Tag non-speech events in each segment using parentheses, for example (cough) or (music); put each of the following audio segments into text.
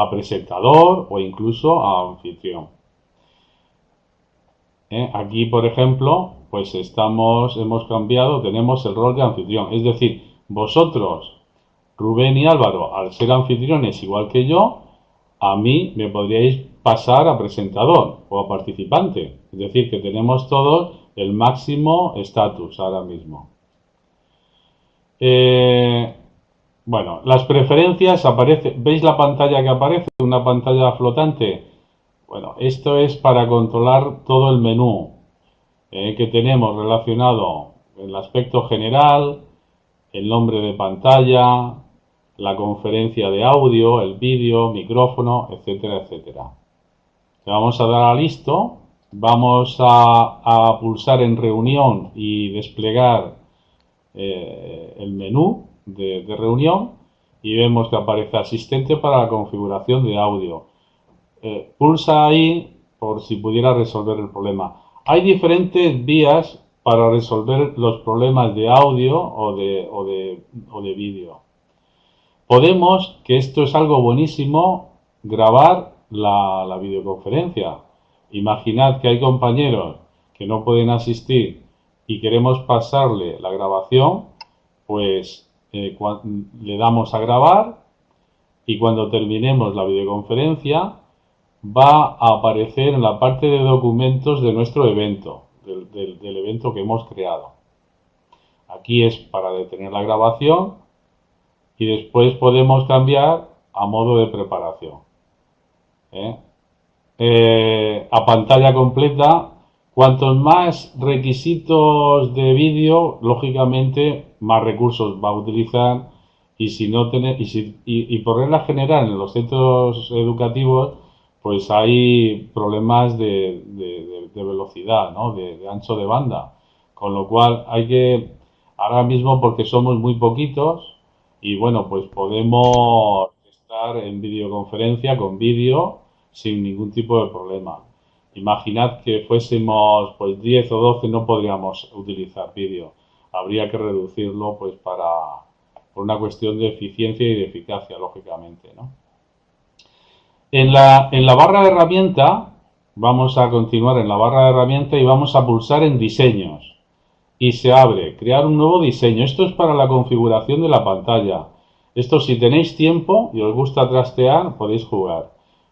a presentador o incluso a anfitrión. ¿Eh? Aquí, por ejemplo, pues estamos, hemos cambiado, tenemos el rol de anfitrión. Es decir, vosotros, Rubén y Álvaro, al ser anfitriones igual que yo, a mí me podríais pasar a presentador o a participante. Es decir, que tenemos todos el máximo estatus ahora mismo. Eh, bueno, las preferencias aparece, ¿veis la pantalla que aparece? Una pantalla flotante. Bueno, esto es para controlar todo el menú eh, que tenemos relacionado el aspecto general, el nombre de pantalla, la conferencia de audio, el vídeo, micrófono, etcétera, etcétera. Le vamos a dar a listo, vamos a, pulsar en reunión y desplegar eh, el menú de, reunión y vemos que aparece asistente para la configuración de audio. Eh, pulsa ahí por si pudiera resolver el problema. Hay diferentes vías para resolver los problemas de audio o de, o de, o de vídeo. Podemos, que esto es algo buenísimo, grabar la, la videoconferencia. Imaginad que hay compañeros que no pueden asistir y queremos pasarle la grabación, pues eh, le damos a grabar y cuando terminemos la videoconferencia va a aparecer en la parte de documentos de nuestro evento, del, evento que hemos creado. Aquí es para detener la grabación y después podemos cambiar a modo de preparación. ¿eh? Eh, a pantalla completa Cuantos más requisitos de vídeo, lógicamente más recursos va a utilizar y si no tiene y, por regla general en los centros educativos pues hay problemas de, velocidad, ¿no? de, ancho de banda, con lo cual hay que ahora mismo porque somos muy poquitos y bueno pues podemos estar en videoconferencia con vídeo sin ningún tipo de problema. Imaginad que fuésemos pues 10 o 12 no podríamos utilizar vídeo. Habría que reducirlo pues para por una cuestión de eficiencia y de eficacia, lógicamente, ¿no? En la, en la barra de herramienta, vamos a continuar en la barra de herramienta y vamos a pulsar en diseños. Y se abre, crear un nuevo diseño. Esto es para la configuración de la pantalla. Esto si tenéis tiempo y os gusta trastear, podéis jugar.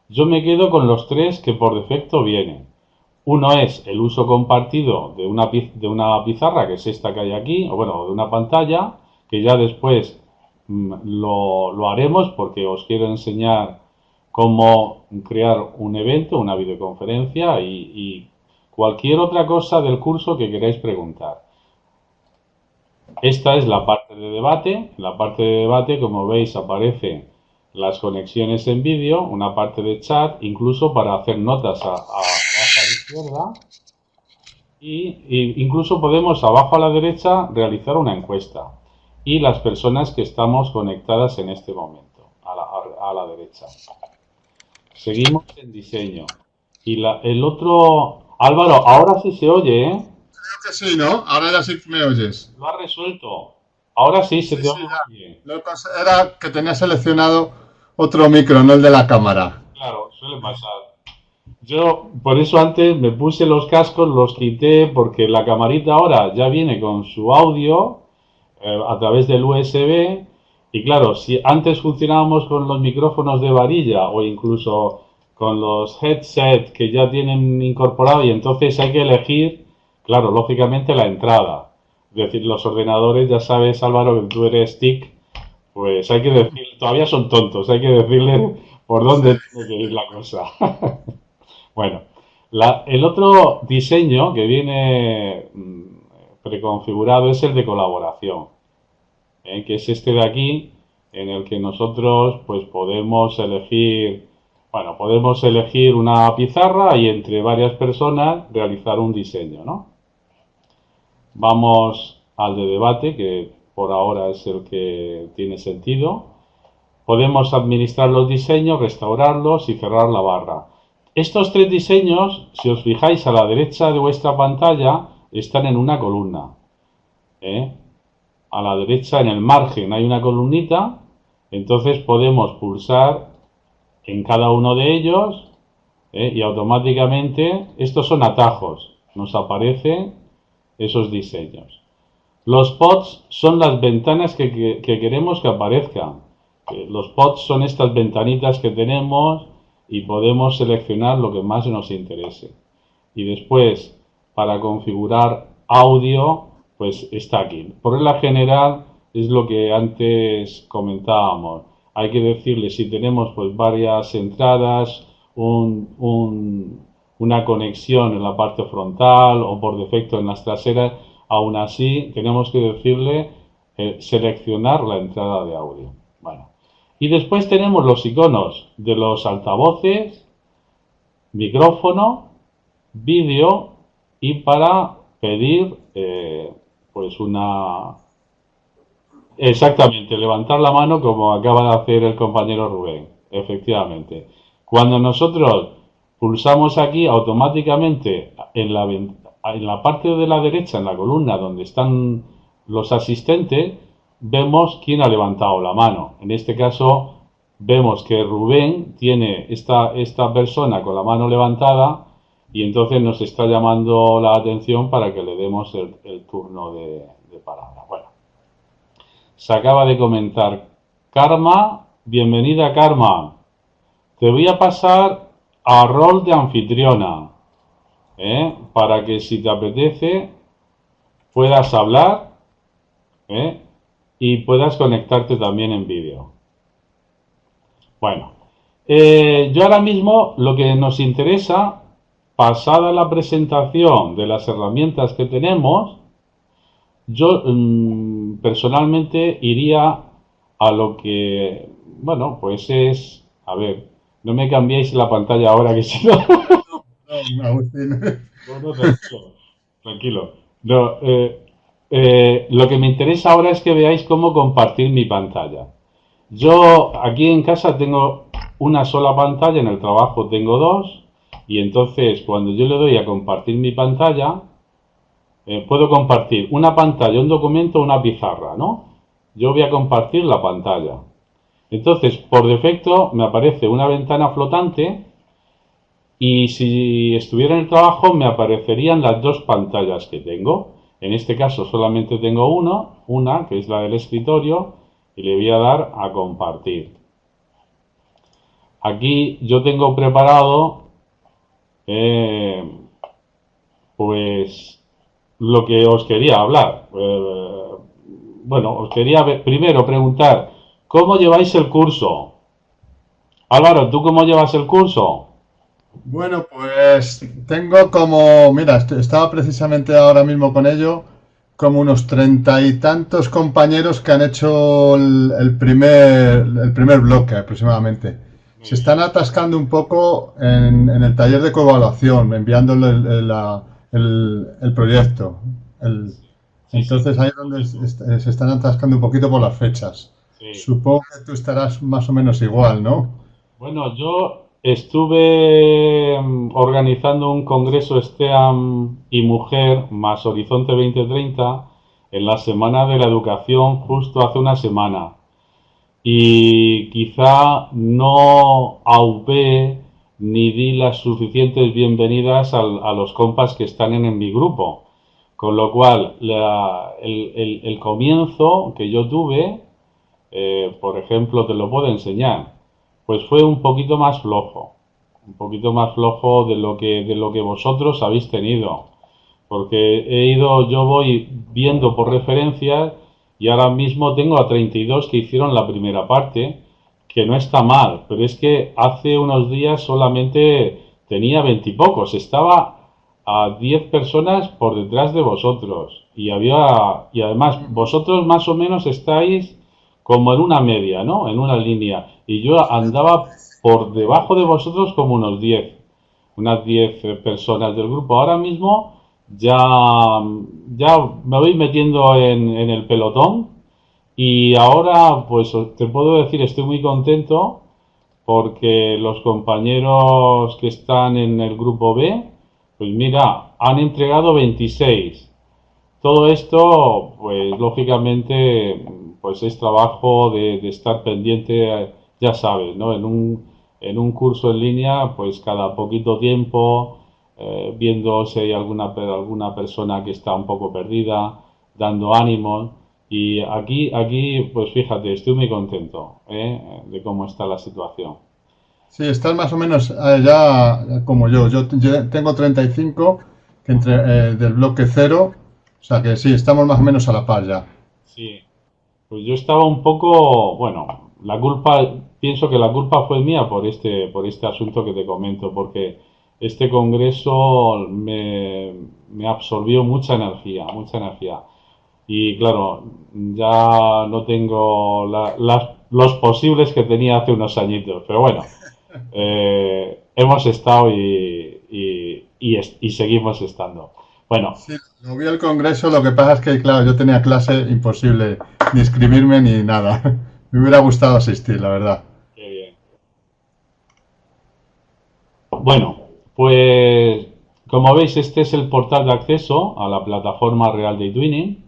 Yo me quedo con los tres que por defecto vienen. Uno es el uso compartido de una, de una pizarra, que es esta que hay aquí, o bueno, de una pantalla, que ya después mm, lo, haremos porque os quiero enseñar cómo crear un evento, una videoconferencia y, y cualquier otra cosa del curso que queráis preguntar. Esta es la parte de debate. la parte de debate, como veis, aparece las conexiones en vídeo, una parte de chat, incluso para hacer notas a, a, abajo a la izquierda. Y, incluso podemos abajo a la derecha realizar una encuesta. Y las personas que estamos conectadas en este momento, a la, a, la derecha. Seguimos en diseño. Y la, el otro... Álvaro, ahora sí se oye, ¿eh? Creo que sí, ¿no? Ahora ya sí me oyes. Lo ha resuelto. Ahora sí se te oye. Lo que era que tenía seleccionado otro micro, no el de la cámara. Claro, suele pasar. Yo por eso antes me puse los cascos, los quité, porque la camarita ahora ya viene con su audio eh, a través del USB. Y claro, si antes funcionábamos con los micrófonos de varilla o incluso con los headsets que ya tienen incorporado y entonces hay que elegir, claro, lógicamente la entrada. Es decir, los ordenadores, ya sabes Álvaro que tú eres TIC, pues hay que decir, todavía son tontos, hay que decirle por dónde tiene que ir la cosa. (laughs) bueno, el otro diseño que viene mm, preconfigurado es el de colaboración, ¿eh? que es este de aquí, en el que nosotros pues podemos elegir, bueno, podemos elegir una pizarra y entre varias personas realizar un diseño, ¿no? Vamos al de debate, que por ahora es el que tiene sentido. Podemos administrar los diseños, restaurarlos y cerrar la barra. Estos tres diseños, si os fijáis a la derecha de vuestra pantalla, están en una columna. ¿eh? A la derecha, en el margen, hay una columnita. Entonces podemos pulsar en cada uno de ellos ¿eh? y automáticamente estos son atajos, nos aparecen esos diseños. Los pods son las ventanas que, queremos que aparezcan. Los pods son estas ventanitas que tenemos y podemos seleccionar lo que más nos interese. Y después, para configurar audio, pues está aquí. Por regla general, es lo que antes comentábamos. Hay que decirle si tenemos pues varias entradas, una conexión en la parte frontal o por defecto en las traseras, aún así tenemos que decirle eh, seleccionar la entrada de audio. Bueno. Y después tenemos los iconos de los altavoces, micrófono, vídeo y para pedir eh, pues una Exactamente, levantar la mano como acaba de hacer el compañero Rubén, efectivamente. Cuando nosotros pulsamos aquí, automáticamente en la, en la parte de la derecha, en la columna donde están los asistentes, vemos quién ha levantado la mano. En este caso, vemos que Rubén tiene esta, persona con la mano levantada y entonces nos está llamando la atención para que le demos el, turno de, de palabra. Bueno, se acaba de comentar. Karma, bienvenida Karma. Te voy a pasar a rol de anfitriona, ¿eh? para que si te apetece puedas hablar ¿eh? y puedas conectarte también en vídeo. Bueno, eh, yo ahora mismo lo que nos interesa, pasada la presentación de las herramientas que tenemos, yo mm, personalmente iría a lo que, bueno, pues es, a ver, no me cambiéis la pantalla ahora que (laughs) si no... no, no, tranquilo. tranquilo. Eh, eh, lo que me interesa ahora es que veáis cómo compartir mi pantalla. Yo aquí en casa tengo una sola pantalla, en el trabajo tengo dos, y entonces cuando yo le doy a compartir mi pantalla, eh, puedo compartir una pantalla, un documento, una pizarra, ¿no? Yo voy a compartir la pantalla. Entonces, por defecto me aparece una ventana flotante y si estuviera en el trabajo me aparecerían las dos pantallas que tengo. En este caso solamente tengo uno, una que es la del escritorio y le voy a dar a compartir. Aquí yo tengo preparado eh, pues lo que os quería hablar. Eh, bueno, os quería primero preguntar, ¿cómo lleváis el curso? Álvaro, ¿tú cómo llevas el curso? Bueno, pues tengo como, mira, estaba precisamente ahora mismo con ello, como unos treinta y tantos compañeros que han hecho el, primer, el primer bloque aproximadamente. Se están atascando un poco en, el taller de coevaluación, enviándole la, el, proyecto. entonces ahí es donde se están atascando un poquito por las fechas. Supongo que tú estarás más o menos igual, ¿no? Bueno, yo estuve mm, organizando un congreso STEAM y Mujer más Horizonte 2030 en la Semana de la Educación justo hace una semana. Y quizá no aupé ni di las suficientes bienvenidas a los compas que están en, mi grupo. Con lo cual, el, comienzo que yo tuve, eh, por ejemplo, te lo puedo enseñar, pues fue un poquito más flojo, un poquito más flojo de lo que, de lo que vosotros habéis tenido. Porque he ido, yo voy viendo por referencias y ahora mismo tengo a 32 que hicieron la primera parte que no está mal, pero es que hace unos días solamente tenía veintipocos, estaba a diez personas por detrás de vosotros y había y además vosotros más o menos estáis como en una media, ¿no? En una línea y yo andaba por debajo de vosotros como unos diez, unas diez personas del grupo. Ahora mismo ya ya me voy metiendo en, en el pelotón y ahora, pues te puedo decir, estoy muy contento porque los compañeros que están en el grupo B, pues mira, han entregado 26. Todo esto, pues lógicamente, pues es trabajo de, estar pendiente, ya sabes, ¿no? En un, en un curso en línea, pues cada poquito tiempo, eh, viendo si hay alguna, alguna persona que está un poco perdida, dando ánimo. Y aquí, aquí, pues fíjate, estoy muy contento ¿eh? de cómo está la situación. Sí, estás más o menos eh, ya como yo. Yo, tengo 35 entre, del bloque cero, o sea que sí, estamos más o menos a la par ya. Sí, pues yo estaba un poco, bueno, la culpa, pienso que la culpa fue mía por este, por este asunto que te comento, porque este congreso me, absorbió mucha energía, mucha energía. Y claro, ya no tengo los posibles que tenía hace unos añitos, pero bueno, (laughs) eh, hemos estado y, y, seguimos estando. Bueno. Sí, lo vi el congreso, lo que pasa es que, claro, yo tenía clase imposible (laughs) ni inscribirme ni nada. (laughs) Me hubiera gustado asistir, la verdad. Qué bien. Bueno, pues como veis, este es el portal de acceso a la plataforma real de Twinning.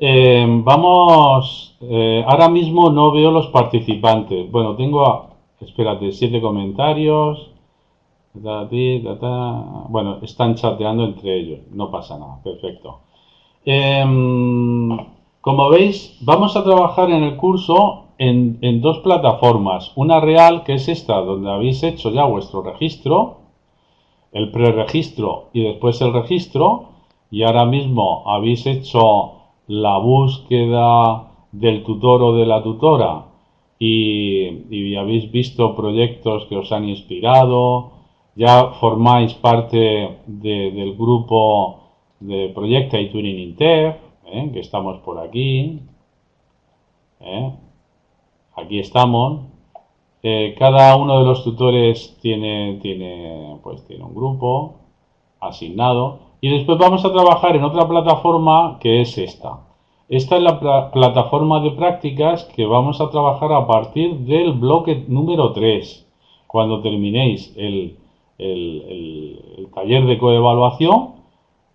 Eh, vamos, eh, ahora mismo no veo los participantes. Bueno, tengo, espérate, siete comentarios. Bueno, están chateando entre ellos, no pasa nada, perfecto. Em, como veis, vamos a trabajar en el curso en, dos plataformas. Una real, que es esta, donde habéis hecho ya vuestro registro, el preregistro y después el registro, y ahora mismo habéis hecho la búsqueda del tutor o de la tutora y, habéis visto proyectos que os han inspirado, ya formáis parte del grupo de Proyecta y Tuning Inter, ¿eh? que estamos por aquí. ¿eh? Aquí estamos. Eh, cada uno de los tutores tiene, tiene, pues, tiene un grupo asignado. Y después vamos a trabajar en otra plataforma que es esta. Esta es la plataforma de prácticas que vamos a trabajar a partir del bloque número 3. Cuando terminéis el, el taller de coevaluación,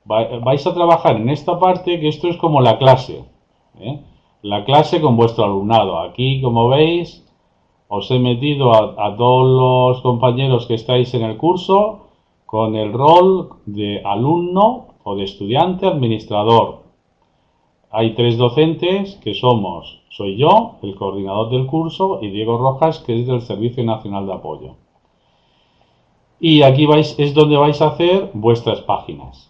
vais a trabajar en esta parte que esto es como la clase. ¿eh? La clase con vuestro alumnado. Aquí, como veis, os he metido a, todos los compañeros que estáis en el curso con el rol de alumno o de estudiante administrador. Hay tres docentes que somos, soy yo, el coordinador del curso, y Diego Rojas, que es del Servicio Nacional de Apoyo. Y aquí vais, es donde vais a hacer vuestras páginas.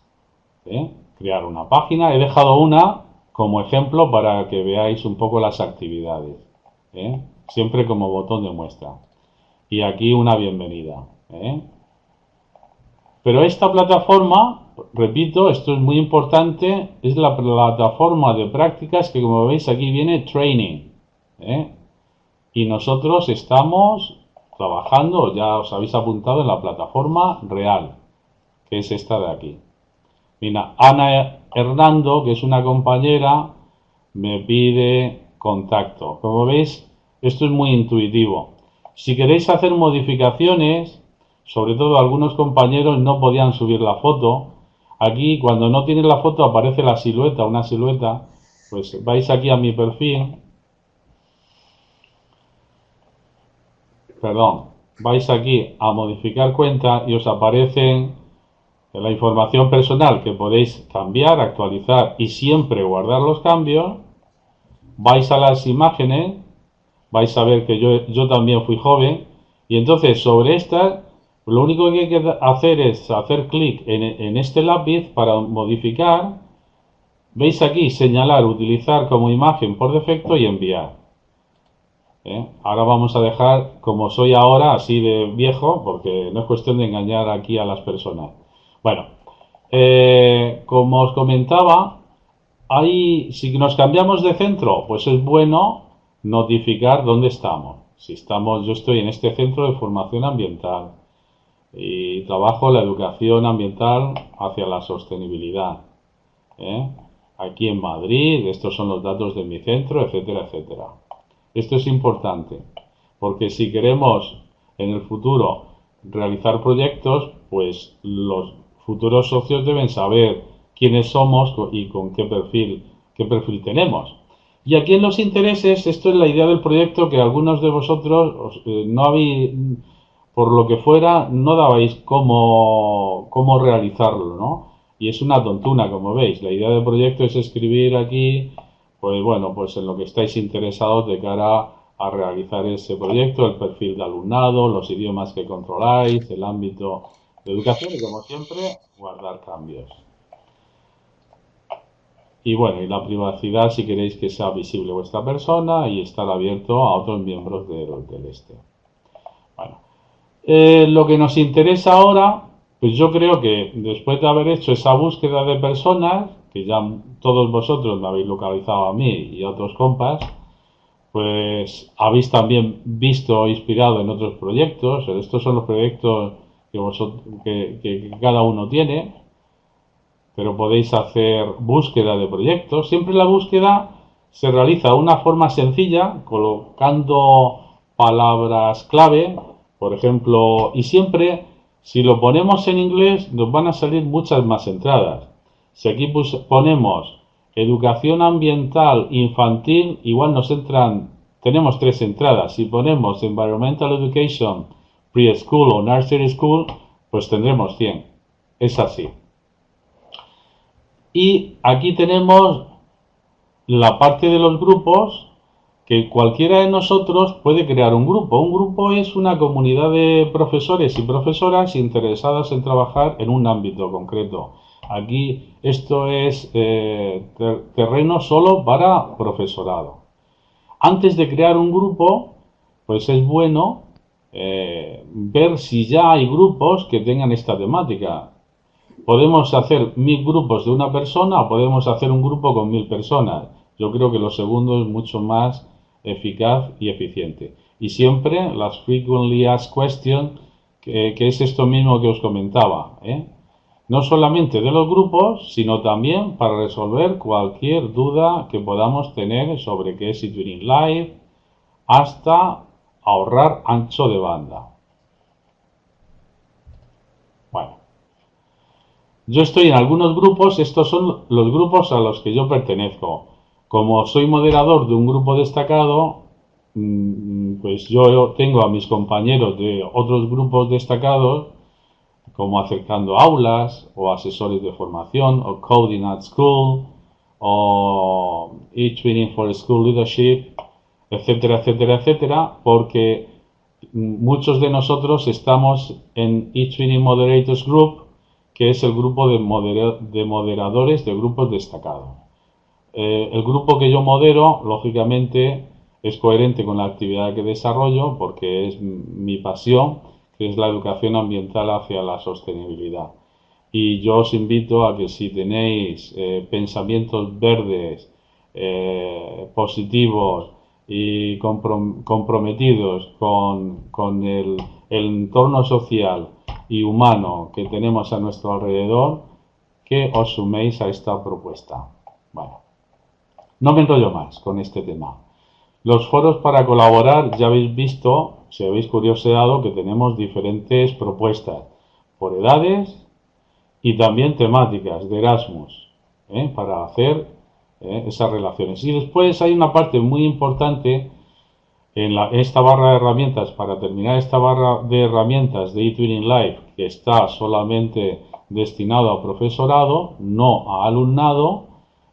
¿Eh? crear una página. He dejado una como ejemplo para que veáis un poco las actividades. ¿eh? Siempre como botón de muestra. Y aquí una bienvenida. ¿eh? Pero esta plataforma, repito, esto es muy importante, es la plataforma de prácticas que como veis aquí viene training. Y nosotros estamos trabajando, ya os habéis apuntado en la plataforma real, que es esta de aquí. Mira, Ana Hernando, que es una compañera, me pide contacto. Como veis, esto es muy intuitivo. Si queréis hacer modificaciones, sobre todo algunos compañeros no podían subir la foto. Aquí, cuando no tiene la foto, aparece la silueta, una silueta. Pues vais aquí a mi perfil. Perdón, vais aquí a modificar cuenta y os aparecen la información personal que podéis cambiar, actualizar y siempre guardar los cambios, vais a las imágenes, vais a ver que yo, yo también fui joven, y entonces sobre esta, lo único que hay que hacer es hacer clic en, en este lápiz para modificar, veis aquí señalar, utilizar como imagen por defecto y enviar. ¿Eh? Ahora vamos a dejar como soy ahora, así de viejo, porque no es cuestión de engañar aquí a las personas. Bueno, eh, como os comentaba, ahí, si nos cambiamos de centro, pues es bueno notificar dónde estamos. Si estamos, yo estoy en este centro de formación ambiental y trabajo la educación ambiental hacia la sostenibilidad. ¿eh? Aquí en Madrid, estos son los datos de mi centro, etcétera, etcétera. Esto es importante, porque si queremos en el futuro realizar proyectos, pues los futuros socios deben saber quiénes somos y con qué perfil, qué perfil tenemos. Y aquí en los intereses, esto es la idea del proyecto que algunos de vosotros eh, no habéis, por lo que fuera, no dabais cómo, cómo realizarlo, ¿no? Y es una tontuna, como veis. La idea del proyecto es escribir aquí, pues bueno, pues en lo que estáis interesados de cara a realizar ese proyecto, el perfil de alumnado, los idiomas que controláis, el ámbito educación y como siempre, guardar cambios. Y bueno, y la privacidad si queréis que sea visible vuestra persona y estar abierto a otros miembros del, del este. Bueno, eh, lo que nos interesa ahora, pues yo creo que después de haber hecho esa búsqueda de personas, que ya todos vosotros me habéis localizado a mí y a otros compas, pues habéis también visto o inspirado en otros proyectos. Estos son los proyectos que, vosotros, que, cada uno tiene pero podéis hacer búsqueda de proyectos. Siempre la búsqueda se realiza de una forma sencilla, colocando palabras clave, por ejemplo, y siempre, si lo ponemos en inglés, nos van a salir muchas más entradas. Si aquí ponemos educación ambiental infantil, igual nos entran, tenemos tres entradas. Si ponemos environmental education, preschool o nursery school, pues tendremos 100. Es así. Y aquí tenemos la parte de los grupos que cualquiera de nosotros puede crear un grupo. Un grupo es una comunidad de profesores y profesoras interesadas en trabajar en un ámbito concreto. Aquí esto es eh, terreno solo para profesorado. Antes de crear un grupo, pues es bueno eh, ver si ya hay grupos que tengan esta temática. Podemos hacer mil grupos de una persona o podemos hacer un grupo con mil personas. Yo creo que lo segundo es mucho más eficaz y eficiente. Y siempre las frequently asked questions, que, es esto mismo que os comentaba. ¿eh? No solamente de los grupos, sino también para resolver cualquier duda que podamos tener sobre qué es Turing Live, hasta ahorrar ancho de banda. Bueno, yo estoy en algunos grupos, estos son los grupos a los que yo pertenezco. Como soy moderador de un grupo destacado, mm, pues yo tengo a mis compañeros de otros grupos destacados, como acercando aulas, o asesores de formación, o coding at school, o e-training for school leadership, etcétera, etcétera, etcétera, porque muchos de nosotros estamos en e-training moderators group, que es el grupo de, moderadores de grupos destacados. Eh, el grupo que yo modero, lógicamente, es coherente con la actividad que desarrollo porque es mi pasión, que es la educación ambiental hacia la sostenibilidad. Y yo os invito a que si tenéis eh, pensamientos verdes, eh, positivos y comprometidos con, el entorno social, y humano que tenemos a nuestro alrededor que os suméis a esta propuesta. Bueno, no me enrollo más con este tema. Los foros para colaborar, ya habéis visto, si habéis curioseado, que tenemos diferentes propuestas por edades y también temáticas de Erasmus ¿eh? para hacer ¿eh? esas relaciones. Y después hay una parte muy importante en, esta barra de herramientas, para terminar esta barra de herramientas de eTwinning Live, que está solamente destinado a profesorado, no a alumnado,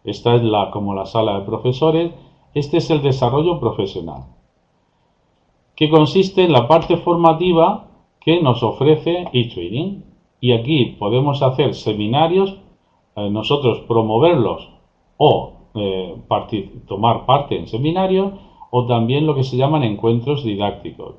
esta es la, como la sala de profesores, este es el desarrollo profesional, que consiste en la parte formativa que nos ofrece eTwinning. Y aquí podemos hacer seminarios, eh, nosotros promoverlos o eh, tomar parte en seminarios o también lo que se llaman encuentros didácticos,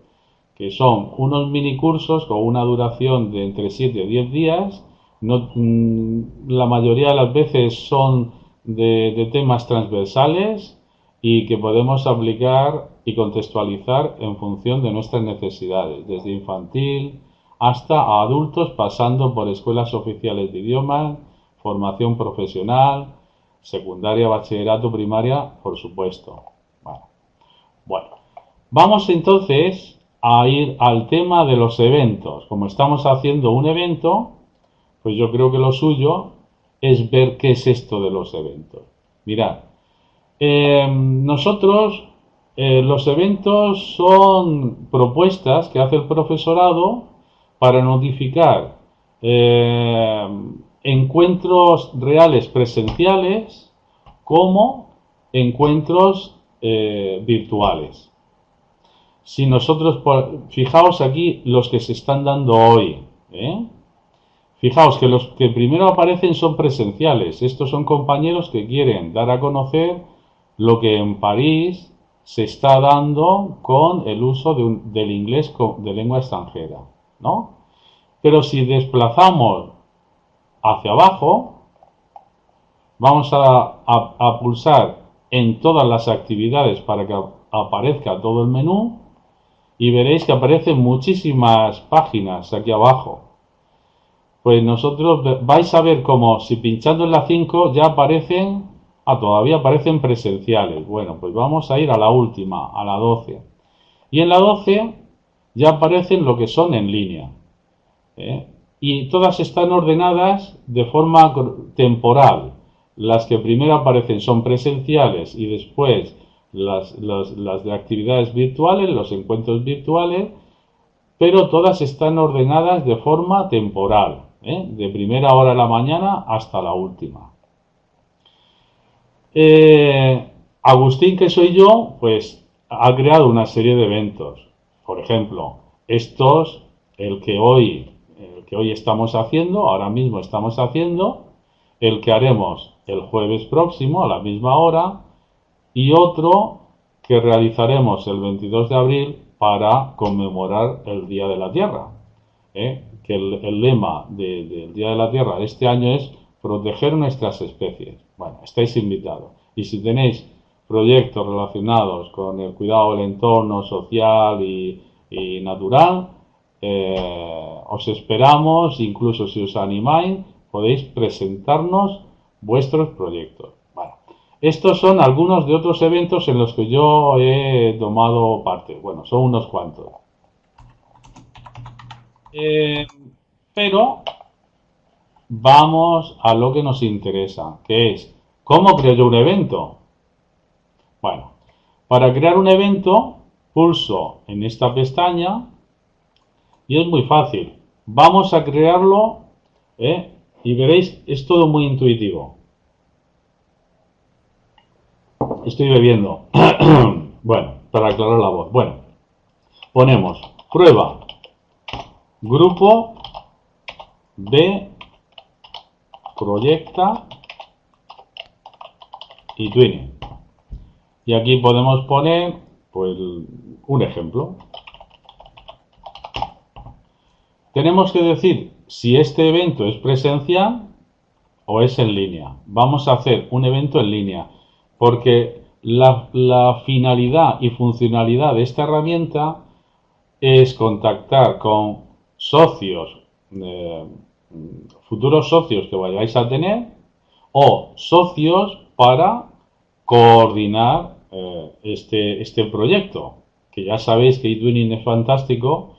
que son unos mini cursos con una duración de entre 7 y 10 días. Mm, la mayoría de las veces son de, temas transversales y que podemos aplicar y contextualizar en función de nuestras necesidades, desde infantil hasta adultos, pasando por escuelas oficiales de idiomas, formación profesional, secundaria, bachillerato, primaria, por supuesto. Bueno, vamos entonces a ir al tema de los eventos. Como estamos haciendo un evento, pues yo creo que lo suyo es ver qué es esto de los eventos. Mirad, Eh, nosotros, eh, los eventos son propuestas que hace el profesorado para notificar eh, encuentros reales presenciales como encuentros virtuales. Si nosotros, fijaos aquí los que se están dando hoy, Fijaos que los que primero aparecen son presenciales. Estos son compañeros que quieren dar a conocer lo que en París se está dando con el uso del inglés de lengua extranjera, ¿no? Pero si desplazamos hacia abajo, vamos a, pulsar en todas las actividades para que aparezca todo el menú y veréis que aparecen muchísimas páginas aquí abajo. Pues nosotros vais a ver como si pinchando en la 5 ya aparecen Ah, todavía aparecen presenciales. Bueno, pues vamos a ir a la última, a la 12. Y en la 12 ya aparecen lo que son en línea. ¿eh? Y todas están ordenadas de forma temporal. Las que primero aparecen son presenciales y después las, de actividades virtuales, los encuentros virtuales, pero todas están ordenadas de forma temporal, ¿eh? de primera hora de la mañana hasta la última. Eh, Agustín, que soy yo, pues ha creado una serie de eventos. Por ejemplo, estos, el que hoy, que hoy estamos haciendo, ahora mismo estamos haciendo, el que haremos el jueves próximo a la misma hora y otro que realizaremos el 22 de abril para conmemorar el Día de la Tierra. ¿eh? Que el, lema del Día de la Tierra de este año es proteger nuestras especies. Bueno, estáis invitados. Y si tenéis proyectos relacionados con el cuidado del entorno social y, natural, eh, os esperamos, incluso si os animáis, podéis presentarnos vuestros proyectos. Estos son algunos de otros eventos en los que yo he tomado parte. Bueno, son unos cuantos. Eh, pero vamos a lo que nos interesa, que es cómo creo yo un evento. Bueno, para crear un evento, pulso en esta pestaña y es muy fácil. Vamos a crearlo ¿eh? y veréis, es todo muy intuitivo. Estoy bebiendo. (clears throat) bueno, para aclarar la voz. Bueno, ponemos prueba grupo de proyecta y twinning. Y aquí podemos poner pues, un ejemplo. Tenemos que decir si este evento es presencial o es en línea. Vamos a hacer un evento en línea porque la, finalidad y funcionalidad de esta herramienta es contactar con socios eh, futuros socios que vayáis a tener o socios para coordinar eh, este, este proyecto. Que ya sabéis que eTwinning es fantástico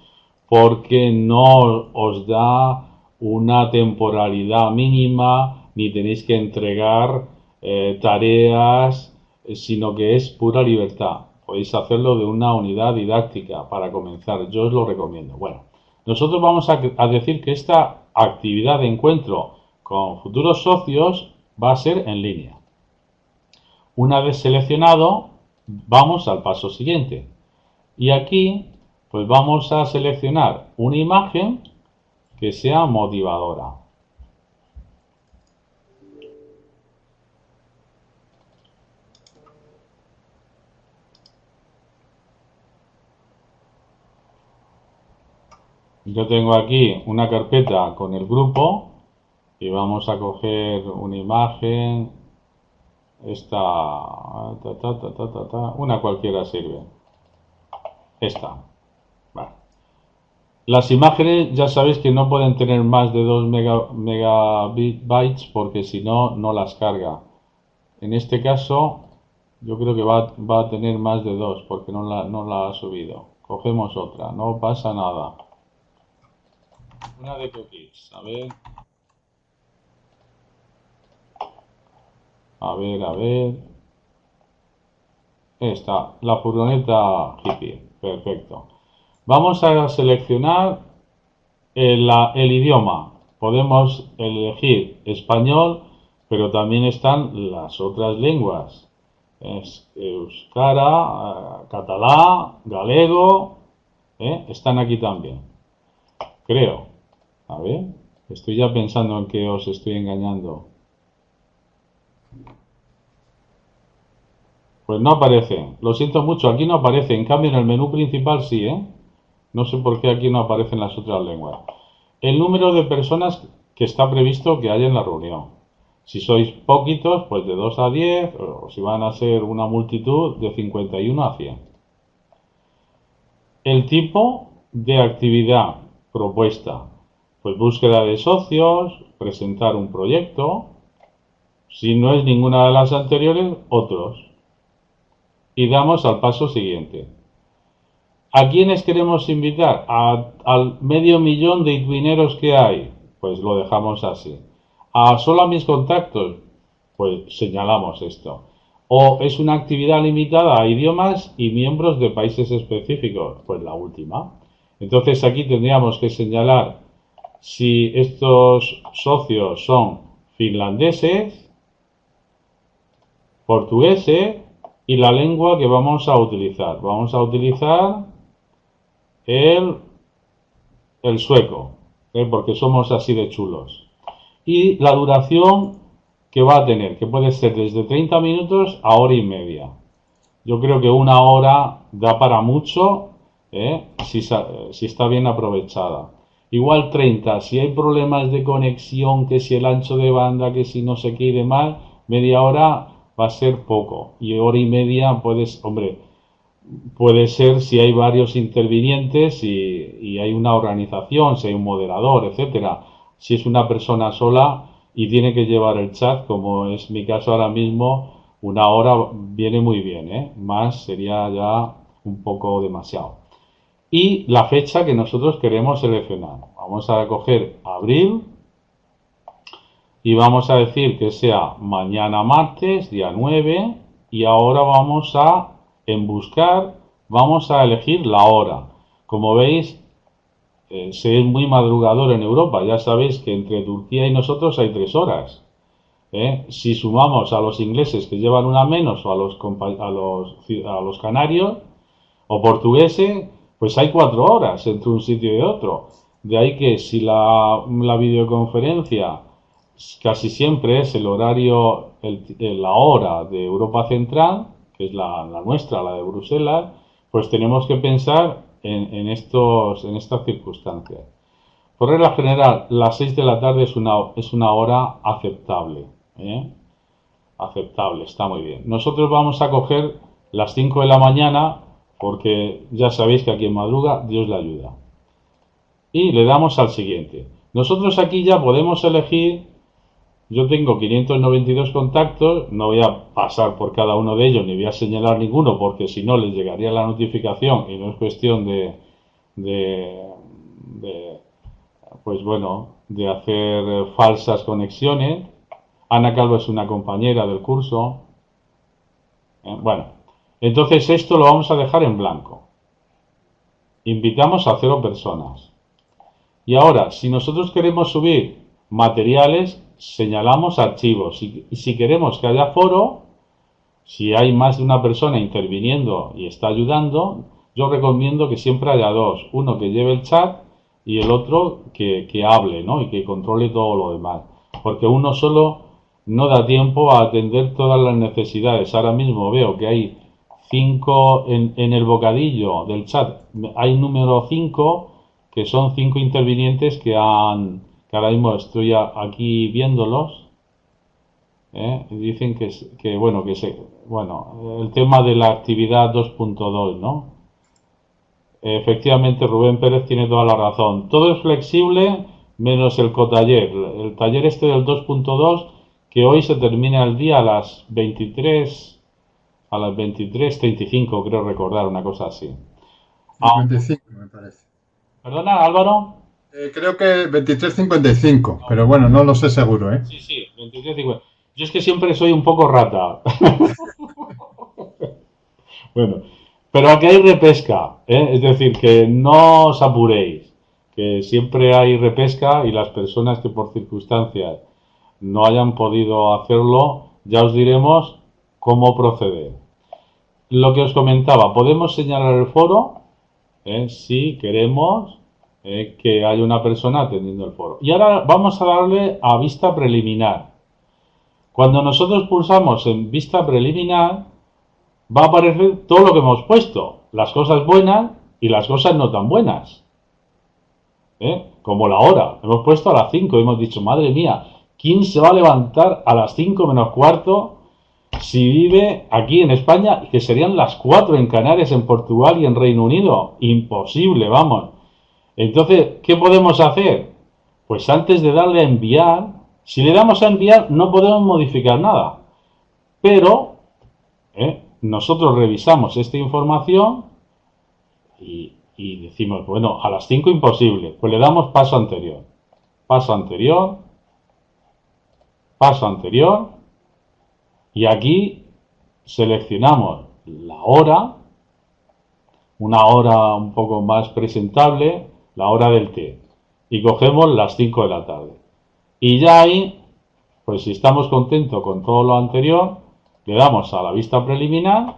porque no os da una temporalidad mínima ni tenéis que entregar eh, tareas, sino que es pura libertad. Podéis hacerlo de una unidad didáctica para comenzar. Yo os lo recomiendo. Bueno, nosotros vamos a decir que esta actividad de encuentro con futuros socios va a ser en línea. Una vez seleccionado, vamos al paso siguiente. Y aquí, pues vamos a seleccionar una imagen que sea motivadora. Yo tengo aquí una carpeta con el grupo y vamos a coger una imagen. Esta, una cualquiera sirve. Esta. Las imágenes ya sabéis que no pueden tener más de 2 megabytes porque si no, no las carga. En este caso, yo creo que va, a tener más de 2 porque no la, no la ha subido. Cogemos otra, no pasa nada. Una de cookies, a ver. A ver, a ver. Está, la furgoneta hippie. Perfecto. Vamos a seleccionar el, idioma. Podemos elegir español, pero también están las otras lenguas. Es euskara, catalá, galego, ¿eh? están aquí también. Creo. A ver, estoy ya pensando en que os estoy engañando. Pues no aparece. Lo siento mucho, aquí no aparece. En cambio, en el menú principal sí, ¿eh? No sé por qué aquí no aparecen las otras lenguas. El número de personas que está previsto que haya en la reunión. Si sois poquitos, pues de 2 a 10, o si van a ser una multitud, de 51 a 100. El tipo de actividad propuesta, pues búsqueda de socios, presentar un proyecto. Si no es ninguna de las anteriores, otros y damos al paso siguiente. ¿A quiénes queremos invitar? al medio millón de itwineros que hay. Pues lo dejamos así. ¿A solo a mis contactos? Pues señalamos esto. ¿O es una actividad limitada a idiomas y miembros de países específicos? Pues la última. Entonces aquí tendríamos que señalar si estos socios son finlandeses, portugueses, y la lengua que vamos a utilizar. Vamos a utilizar el, el sueco, ¿eh? porque somos así de chulos. Y la duración que va a tener, que puede ser desde 30 minutos a hora y media. Yo creo que una hora da para mucho ¿eh? si, si está bien aprovechada. Igual 30, si hay problemas de conexión, que si el ancho de banda, que si no sé qué demás, media hora va a ser poco. Y hora y media puedes, hombre, puede ser si hay varios intervinientes y, hay una organización, si hay un moderador, etcétera. Si es una persona sola y tiene que llevar el chat, como es mi caso ahora mismo, una hora viene muy bien, ¿eh? Más sería ya un poco demasiado. Y la fecha que nosotros queremos seleccionar. Vamos a coger abril y vamos a decir que sea mañana martes, día 9, y ahora vamos a, en buscar, vamos a elegir la hora. Como veis, eh, se es muy madrugador en Europa. Ya sabéis que entre Turquía y nosotros hay tres horas. ¿eh? Si sumamos a los ingleses que llevan una menos o a los, a los, a los canarios o portugueses, pues hay cuatro horas entre un sitio y otro. De ahí que si la, la videoconferencia casi siempre es el horario, la hora de Europa Central, que es la, nuestra, la de Bruselas, pues tenemos que pensar en, estos, en estas circunstancias. Por regla general, las 6 de la tarde es una, es una hora aceptable. ¿eh? Aceptable, está muy bien. Nosotros vamos a coger las 5 de la mañana porque ya sabéis que aquí en madruga Dios le ayuda. Y le damos al siguiente. Nosotros aquí ya podemos elegir yo tengo 592 contactos, no voy a pasar por cada uno de ellos ni voy a señalar ninguno porque si no les llegaría la notificación y no es cuestión de, de, pues bueno, de hacer falsas conexiones. Ana Calvo es una compañera del curso. Eh, bueno, entonces esto lo vamos a dejar en blanco. Invitamos a cero personas. Y ahora, si nosotros queremos subir materiales, señalamos archivos. Y, si queremos que haya foro, si hay más de una persona interviniendo y está ayudando, yo recomiendo que siempre haya dos. Uno que lleve el chat y el otro que, hable ¿no? y que controle todo lo demás. Porque uno solo no da tiempo a atender todas las necesidades. Ahora mismo veo que hay cinco en, en el bocadillo del chat. Hay número cinco que son cinco intervinientes que han, que ahora mismo estoy aquí viéndolos, ¿eh? dicen que, que, bueno, que se, bueno, el tema de la actividad 2.2, ¿no? Efectivamente, Rubén Pérez tiene toda la razón. Todo es flexible menos el cotaller. El taller este del 2.2 que hoy se termina el día a las 23 a las 23.35 creo recordar una cosa así. 25 me parece. ¿Perdona, Álvaro? Eh, creo que 23.55, pero bueno, no lo sé seguro, ¿eh? Sí, sí, 23.55. Yo es que siempre soy un poco rata. (laughs) bueno, pero aquí hay repesca, ¿eh? es decir, que no os apuréis, que siempre hay repesca y las personas que por circunstancias no hayan podido hacerlo, ya os diremos cómo proceder. Lo que os comentaba, podemos señalar el foro ¿eh? si queremos eh, que haya una persona atendiendo el foro. Y ahora vamos a darle a vista preliminar. Cuando nosotros pulsamos en vista preliminar, va a aparecer todo lo que hemos puesto, las cosas buenas y las cosas no tan buenas. ¿Eh? Como la hora, hemos puesto a las 5 y hemos dicho, madre mía, ¿quién se va a levantar a las 5 menos cuarto si vive aquí en España, que serían las 4 en Canarias, en Portugal y en Reino Unido? Imposible, vamos. Entonces, ¿qué podemos hacer? Pues antes de darle a enviar, si le damos a enviar no podemos modificar nada. Pero ¿eh? nosotros revisamos esta información y, decimos, bueno, a las 5 imposible, pues le damos paso anterior, paso anterior, paso anterior, y aquí seleccionamos la hora, una hora un poco más presentable, la hora del té, y cogemos las 5 de la tarde. Y ya ahí, pues si estamos contentos con todo lo anterior, le damos a la vista preliminar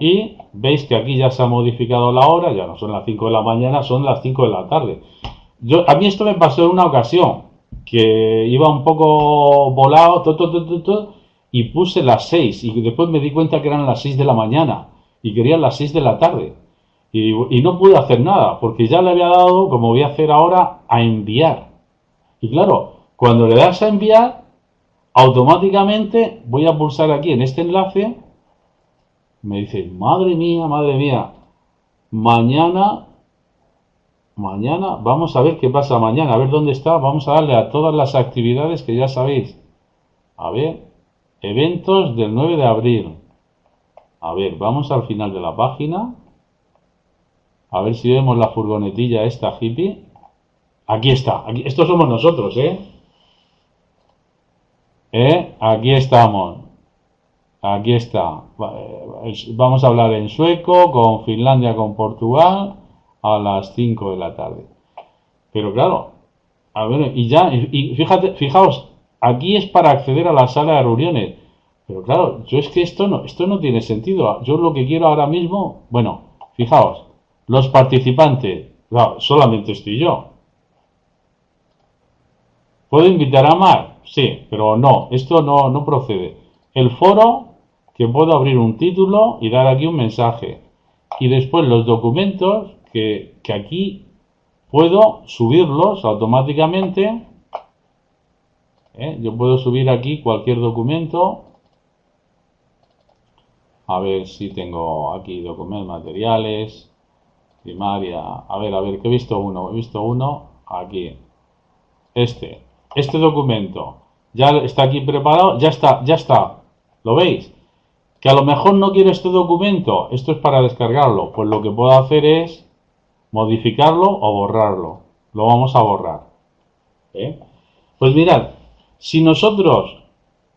y veis que aquí ya se ha modificado la hora, ya no son las 5 de la mañana, son las 5 de la tarde. Yo, a mí esto me pasó en una ocasión, que iba un poco volado, y puse las 6, y después me di cuenta que eran las 6 de la mañana, y querían las 6 de la tarde. Y, no pude hacer nada, porque ya le había dado, como voy a hacer ahora, a enviar. Y claro, cuando le das a enviar, automáticamente voy a pulsar aquí en este enlace. Me dice, madre mía, madre mía, mañana, mañana, vamos a ver qué pasa mañana, a ver dónde está, vamos a darle a todas las actividades que ya sabéis. A ver, eventos del 9 de abril. A ver, vamos al final de la página. A ver si vemos la furgonetilla esta hippie. Aquí está, aquí, estos somos nosotros, ¿eh? ¿Eh? Aquí estamos. Aquí está. Vamos a hablar en sueco, con Finlandia, con Portugal, a las 5 de la tarde. Pero claro, a ver, y ya, y fíjate, fijaos, aquí es para acceder a la sala de reuniones. Pero claro, yo es que esto no, esto no tiene sentido. Yo lo que quiero ahora mismo, bueno, fijaos, los participantes, solamente estoy yo. ¿Puedo invitar a más? Sí, pero no, esto no, no procede. El foro, que puedo abrir un título y dar aquí un mensaje. Y después los documentos, que, que aquí puedo subirlos automáticamente. ¿Eh? Yo puedo subir aquí cualquier documento. A ver si tengo aquí documentos materiales, primaria. A ver, a ver, que he visto uno. He visto uno aquí. Este este documento ya está aquí preparado, ya está, ya está. ¿Lo veis? Que a lo mejor no quiero este documento, esto es para descargarlo. Pues lo que puedo hacer es modificarlo o borrarlo. Lo vamos a borrar. ¿Eh? Pues mirad, si nosotros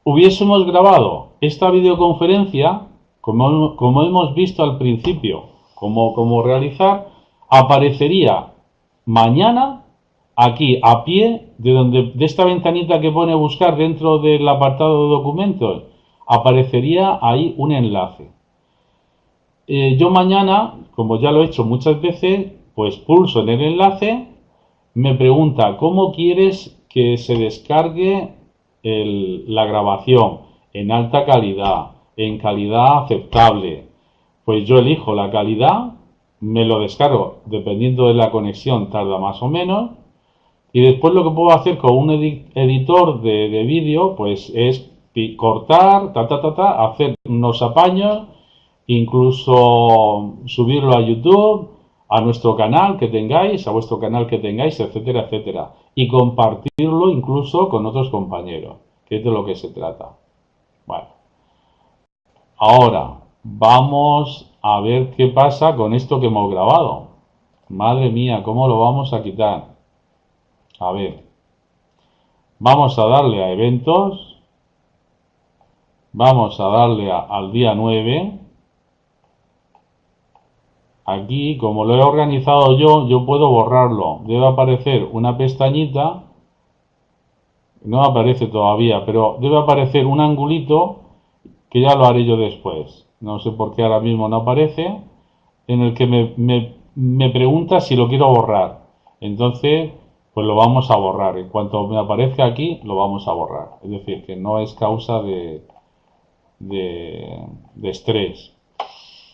hubiésemos grabado esta videoconferencia, como, como hemos visto al principio, como, como realizar, aparecería mañana aquí a pie de donde de esta ventanita que pone buscar dentro del apartado de documentos aparecería ahí un enlace. Eh, yo mañana como ya lo he hecho muchas veces pues pulso en el enlace me pregunta cómo quieres que se descargue la grabación en alta calidad en calidad aceptable pues yo elijo la calidad me lo descargo dependiendo de la conexión tarda más o menos y después lo que puedo hacer con un editor de, vídeo, pues es cortar, ta, ta, ta, ta, hacer unos apaños, incluso subirlo a YouTube, a nuestro canal que tengáis, a vuestro canal que tengáis, etcétera, etcétera. Y compartirlo incluso con otros compañeros, que es de lo que se trata. Bueno. Ahora, vamos a ver qué pasa con esto que hemos grabado. Madre mía, ¿cómo lo vamos a quitar? A ver, vamos a darle a eventos, vamos a darle al día 9, aquí, como lo he organizado yo, yo puedo borrarlo. Debe aparecer una pestañita, no aparece todavía, pero debe aparecer un angulito que ya lo haré yo después. No sé por qué ahora mismo no aparece, en el que me, me, me pregunta si lo quiero borrar. Entonces, pues lo vamos a borrar. En cuanto me aparezca aquí, lo vamos a borrar. Es decir, que no es causa de, de, de estrés.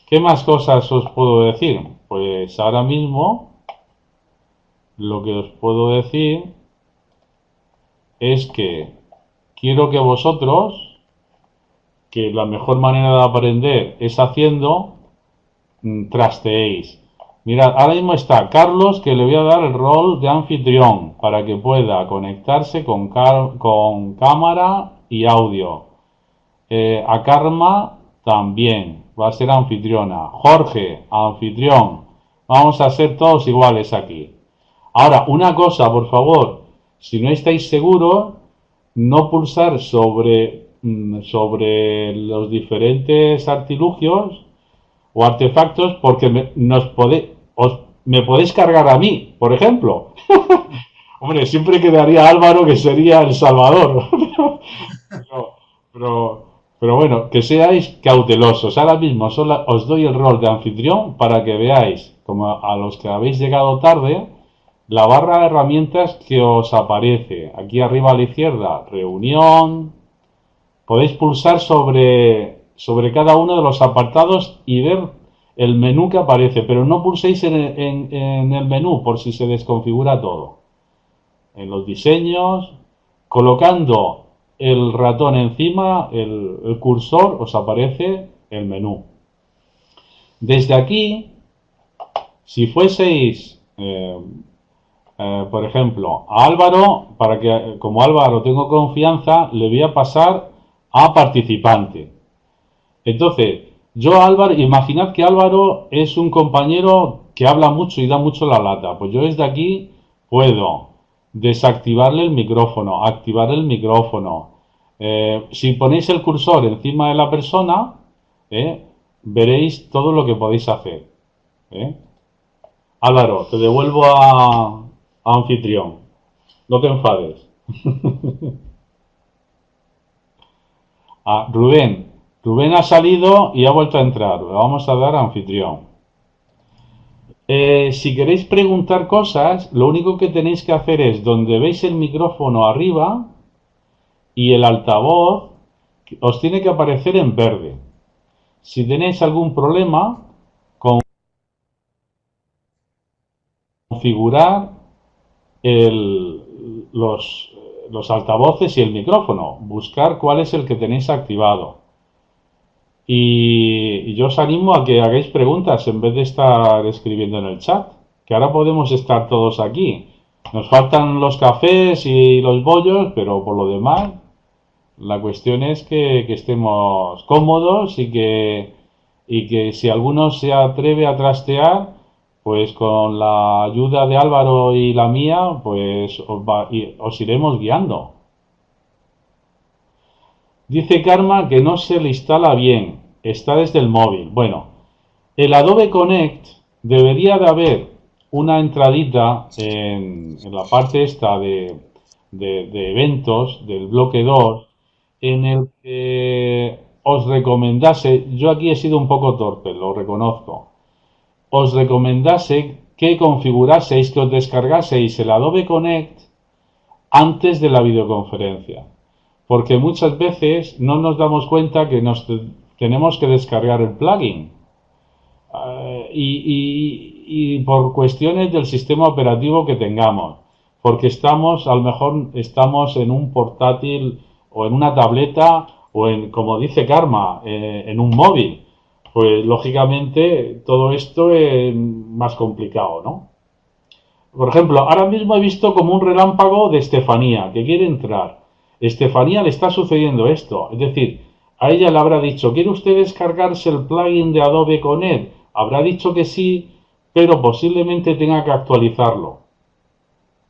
¿Qué más cosas os puedo decir? Pues ahora mismo lo que os puedo decir es que quiero que vosotros, que la mejor manera de aprender es haciendo, mm, trasteéis. Mirad, ahora mismo está Carlos que le voy a dar el rol de anfitrión para que pueda conectarse con, con cámara y audio. Eh, a Karma también va a ser anfitriona. Jorge, anfitrión. Vamos a ser todos iguales aquí. Ahora, una cosa, por favor. Si no estáis seguros, no pulsar sobre, sobre los diferentes artilugios o artefactos porque me, nos os, me podéis cargar a mí, por ejemplo. (laughs) Hombre, siempre quedaría Álvaro que sería el Salvador. (laughs) pero pero bueno, que seáis cautelosos. Ahora mismo os doy el rol de anfitrión para que veáis, como a los que habéis llegado tarde, la barra de herramientas que os aparece. Aquí arriba a la izquierda, reunión. Podéis pulsar sobre, sobre cada uno de los apartados y ver el menú que aparece, pero no pulséis en, en el menú por si se desconfigura todo. En los diseños, colocando el ratón encima, el, cursor, os aparece el menú. Desde aquí, si fueseis, eh, eh, por ejemplo, a Álvaro, para que como Álvaro tengo confianza, le voy a pasar a participante. Entonces, yo Álvaro, imaginad que Álvaro es un compañero que habla mucho y da mucho la lata. Pues yo desde aquí puedo desactivarle el micrófono, activar el micrófono. Eh, si ponéis el cursor encima de la persona, eh, veréis todo lo que podéis hacer. Eh. Álvaro, te devuelvo a, anfitrión. No te enfades. (laughs) Ah, Rubén. Rubén ha salido y ha vuelto a entrar. Le vamos a dar a anfitrión. Eh, si queréis preguntar cosas, lo único que tenéis que hacer es donde veis el micrófono arriba y el altavoz os tiene que aparecer en verde. Si tenéis algún problema, con configurar los, los altavoces y el micrófono, buscar cuál es el que tenéis activado. Y, yo os animo a que hagáis preguntas en vez de estar escribiendo en el chat, que ahora podemos estar todos aquí. Nos faltan los cafés y los bollos, pero por lo demás, la cuestión es que, estemos cómodos y que, y que si alguno se atreve a trastear, pues con la ayuda de Álvaro y la mía, pues os, os iremos guiando. Dice Karma que no se le instala bien, está desde el móvil. Bueno, el Adobe Connect debería de haber una entradita en, la parte esta de, de, eventos del bloque 2 en el que os recomendase, yo aquí he sido un poco torpe, lo reconozco, os recomendase que configuraseis, que os descargaseis el Adobe Connect antes de la videoconferencia porque muchas veces no nos damos cuenta que nos tenemos que descargar el plugin. Eh, y, por cuestiones del sistema operativo que tengamos, porque estamos, a lo mejor estamos en un portátil o en una tableta o en, como dice Karma, eh, en un móvil. Pues lógicamente todo esto es más complicado, ¿no? Por ejemplo, ahora mismo he visto como un relámpago de Estefanía que quiere entrar. Estefanía le está sucediendo esto. Es decir, a ella le habrá dicho, ¿quiere usted descargarse el plugin de Adobe Connect? Habrá dicho que sí, pero posiblemente tenga que actualizarlo.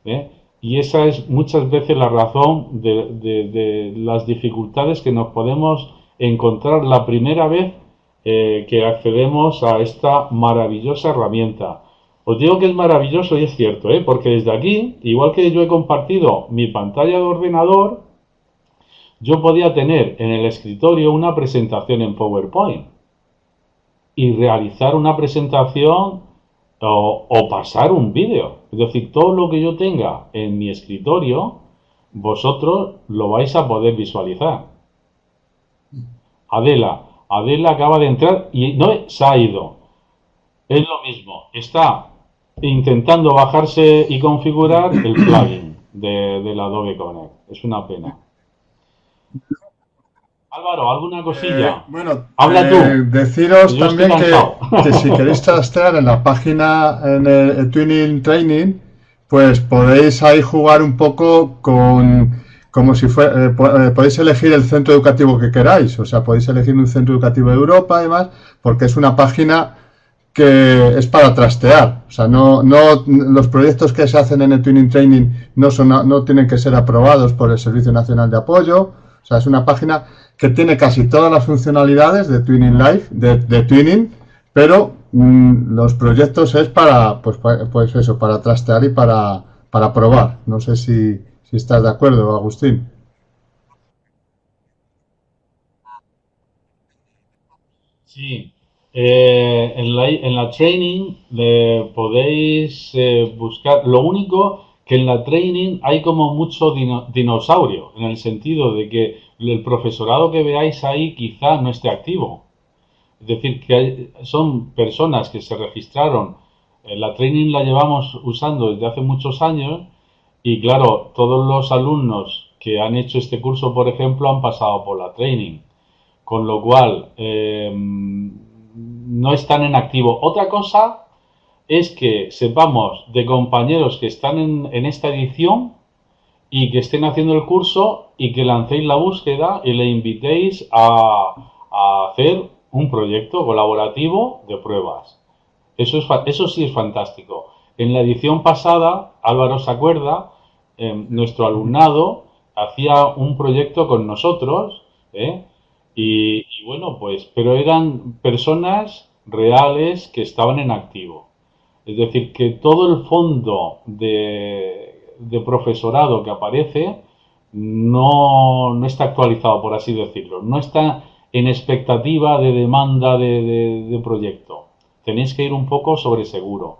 ¿eh? Y esa es muchas veces la razón de, las dificultades que nos podemos encontrar la primera vez eh, que accedemos a esta maravillosa herramienta. Os digo que es maravilloso y es cierto, ¿eh? porque desde aquí, igual que yo he compartido mi pantalla de ordenador, yo podía tener en el escritorio una presentación en PowerPoint y realizar una presentación o, o pasar un vídeo. Es decir, todo lo que yo tenga en mi escritorio, vosotros lo vais a poder visualizar. Adela, Adela acaba de entrar y no se ha ido. Es lo mismo, está intentando bajarse y configurar el plugin de, del Adobe Connect. Es una pena. Álvaro, ¿alguna cosilla? Eh, bueno, Habla eh, tú. deciros Yo también que, si queréis trastear en la página, en el, el Twinning Training, pues podéis ahí jugar un poco con, como si fuera, eh, eh, podéis elegir el centro educativo que queráis, o sea, podéis elegir un centro educativo de Europa y demás, porque es una página que es para trastear. O sea, no, no, los proyectos que se hacen en el Twinning Training no, son, no tienen que ser aprobados por el Servicio Nacional de Apoyo. O sea, es una página que tiene casi todas las funcionalidades de Twinning Live, de, Twinning, pero mm, los proyectos es para, pues, pa- pues eso, para trastear y para, para probar. No sé si, si estás de acuerdo, Agustín. Sí, eh, en la, en la training podéis eh, buscar. Lo único que en la training hay como mucho dino- dinosaurio, en el sentido de que el profesorado que veáis ahí quizá no esté activo. Es decir, que hay- son personas que se registraron. eh, la training la llevamos usando desde hace muchos años y claro, todos los alumnos que han hecho este curso, por ejemplo, han pasado por la training con lo cual eh, no están en activo. Otra cosa es que sepamos de compañeros que están en, en esta edición y que estén haciendo el curso y que lancéis la búsqueda y le invitéis a, a hacer un proyecto colaborativo de pruebas. Eso, es, eso sí es fantástico. En la edición pasada, Álvaro se acuerda, eh, nuestro alumnado hacía un proyecto con nosotros, ¿eh? Y, bueno, pues, pero eran personas reales que estaban en activo. Es decir, que todo el fondo de, profesorado que aparece no, no está actualizado, por así decirlo. No está en expectativa de demanda de, de- de proyecto. Tenéis que ir un poco sobre seguro.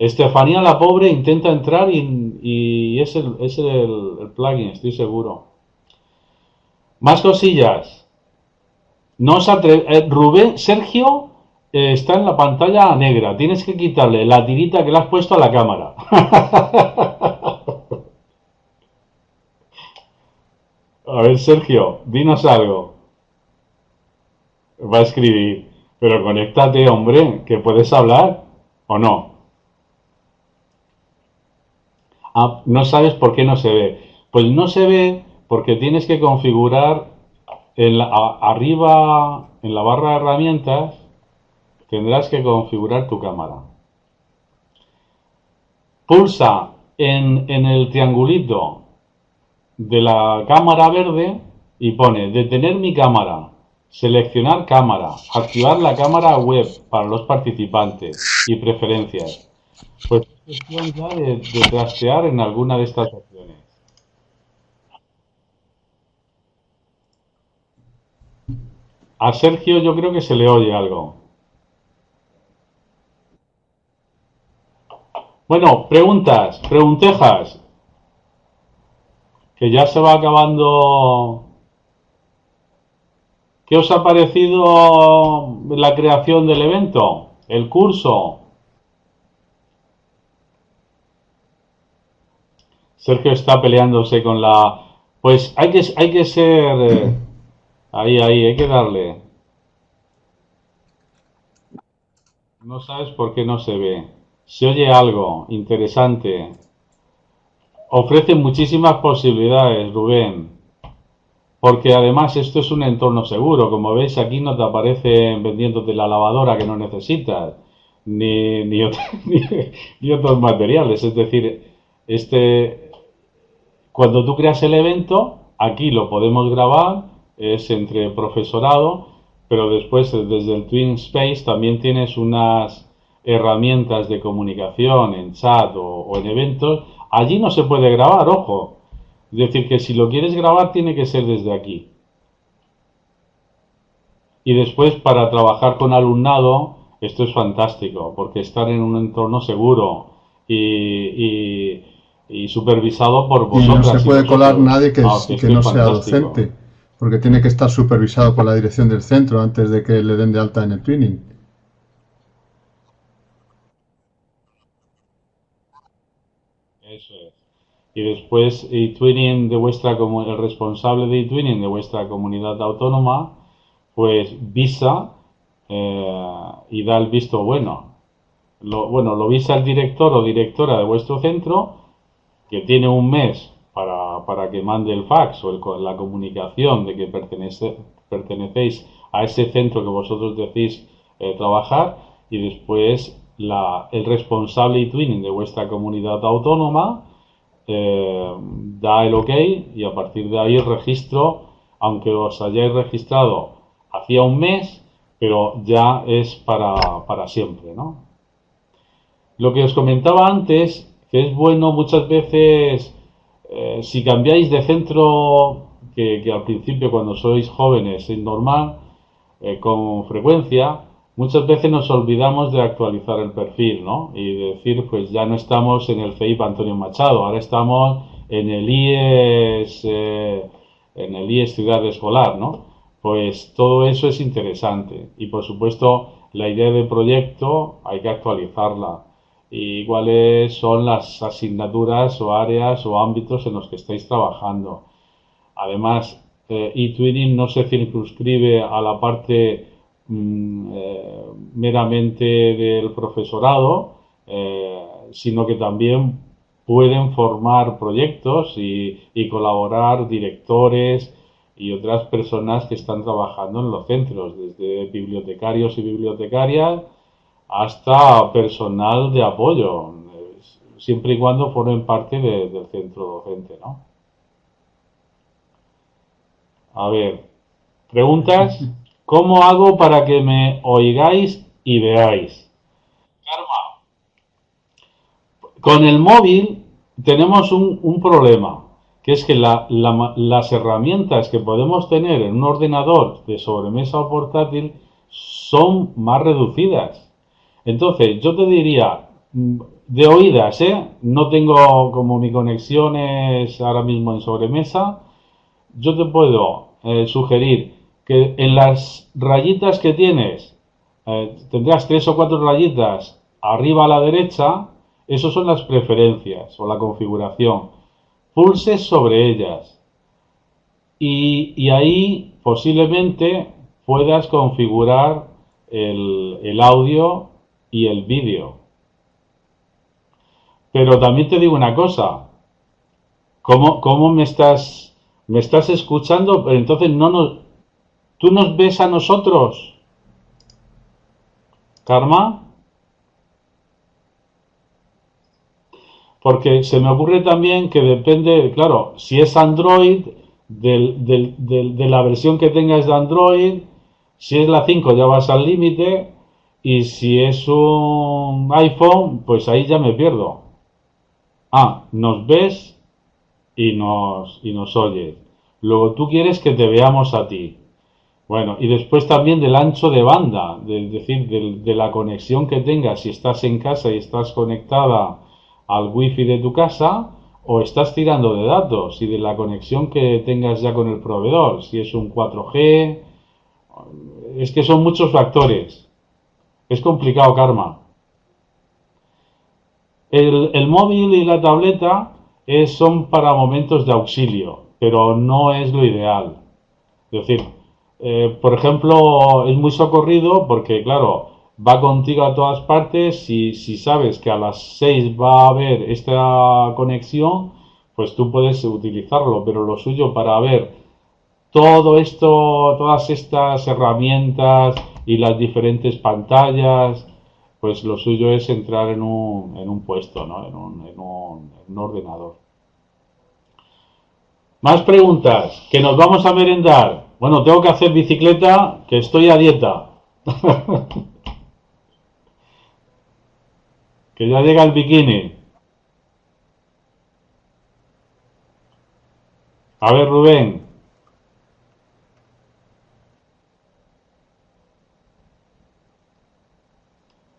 Estefanía la pobre intenta entrar y, es, el, es el, plugin, estoy seguro. Más cosillas. No os eh, Rubén, Sergio eh, está en la pantalla negra. Tienes que quitarle la tirita que le has puesto a la cámara. (laughs) A ver, Sergio, dinos algo. Va a escribir. Pero conéctate, hombre, que puedes hablar o no. Ah, no sabes por qué no se ve. Pues no se ve porque tienes que configurar arriba en la barra de herramientas tendrás que configurar tu cámara. Pulsa en el triangulito de la cámara verde y pone detener mi cámara, seleccionar cámara, activar la cámara web para los participantes y preferencias. Pues es cuestión ya de, de trastear en alguna de estas opciones. A Sergio yo creo que se le oye algo. Bueno, preguntas, preguntejas. Que ya se va acabando. ¿Qué os ha parecido la creación del evento? ¿El curso? Sergio está peleándose con la... Pues hay que, hay que ser... eh, ahí, ahí, hay que darle. No sabes por qué no se ve. Se oye algo interesante. Ofrece muchísimas posibilidades, Rubén. Porque además esto es un entorno seguro. Como veis, aquí no te aparecen vendiéndote la lavadora que no necesitas. Ni, ni, ot- (laughs) ni- ni otros materiales. Es decir, este, cuando tú creas el evento, aquí lo podemos grabar, es entre profesorado, pero después desde el Twin Space también tienes unas herramientas de comunicación en chat o, en eventos. Allí no se puede grabar, ojo. Es decir, que si lo quieres grabar tiene que ser desde aquí. Y después para trabajar con alumnado, esto es fantástico, porque estar en un entorno seguro y, supervisado por vosotros. Y no se puede colar nadie que, ah, que no sea docente, porque tiene que estar supervisado por la dirección del centro antes de que le den de alta en el twinning. Eso es. Y después e-twinning de vuestra el responsable de e-twinning de vuestra comunidad autónoma, pues visa eh, y da el visto bueno. Lo, bueno, lo visa el director o directora de vuestro centro, que tiene un mes para, para que mande el fax o la comunicación de que pertenecéis a ese centro que vosotros decís eh, trabajar, y después el responsable y twinning de vuestra comunidad autónoma eh, da el ok y a partir de ahí el registro, aunque os hayáis registrado hacía un mes, pero ya es para, para siempre, ¿no? Lo que os comentaba antes, que es bueno muchas veces, eh, si cambiáis de centro, que, al principio cuando sois jóvenes es normal, eh, con frecuencia, muchas veces nos olvidamos de actualizar el perfil, ¿no? Y decir, pues ya no estamos en el CEIP Antonio Machado, ahora estamos en el IES, eh, en el IES Ciudad Escolar, ¿no? Pues todo eso es interesante y por supuesto la idea del proyecto hay que actualizarla y cuáles son las asignaturas o áreas o ámbitos en los que estáis trabajando. Además, eh, eTwinning no se circunscribe a la parte mm, eh, meramente del profesorado, eh, sino que también pueden formar proyectos y, y colaborar directores, y otras personas que están trabajando en los centros, desde bibliotecarios y bibliotecarias hasta personal de apoyo, siempre y cuando formen parte del centro docente, ¿no? A ver, preguntas. (laughs) ¿Cómo hago para que me oigáis y veáis? Karma. Con el móvil tenemos un, un problema que es que las herramientas que podemos tener en un ordenador de sobremesa o portátil son más reducidas. Entonces, yo te diría, mm, de oídas, ¿eh? no tengo como mi conexión es ahora mismo en sobremesa, yo te puedo eh, sugerir que en las rayitas que tienes, eh, tendrás tres o cuatro rayitas arriba a la derecha, esas son las preferencias o la configuración. Pulses sobre ellas. Y, ahí posiblemente puedas configurar el, audio y el vídeo. Pero también te digo una cosa, ¿cómo, cómo me, estás, me estás escuchando? Pero entonces no nos, ¿tú nos ves a nosotros? ¿Karma? Porque se me ocurre también que depende, claro, si es Android, de la versión que tengas de Android, si es la 5 ya vas al límite y si es un iPhone, pues ahí ya me pierdo. Ah, nos ves y nos, y nos oyes. Luego tú quieres que te veamos a ti. Bueno, y después también del ancho de banda, es decir, de la conexión que tengas, si estás en casa y estás conectada al wifi de tu casa o estás tirando de datos y de la conexión que tengas ya con el proveedor, si es un 4G, es que son muchos factores. Es complicado, Karma. El, móvil y la tableta son para momentos de auxilio, pero no es lo ideal. Es decir, eh, por ejemplo, es muy socorrido porque, claro, va contigo a todas partes. Si, si sabes que a las 6 va a haber esta conexión, pues tú puedes utilizarlo. Pero lo suyo para ver todo esto, todas estas herramientas y las diferentes pantallas, pues lo suyo es entrar en un, en un puesto, ¿no? en, un, en un ordenador. Más preguntas, que nos vamos a merendar. Bueno, tengo que hacer bicicleta, que estoy a dieta. (laughs) que ya llega el bikini. A ver, Rubén.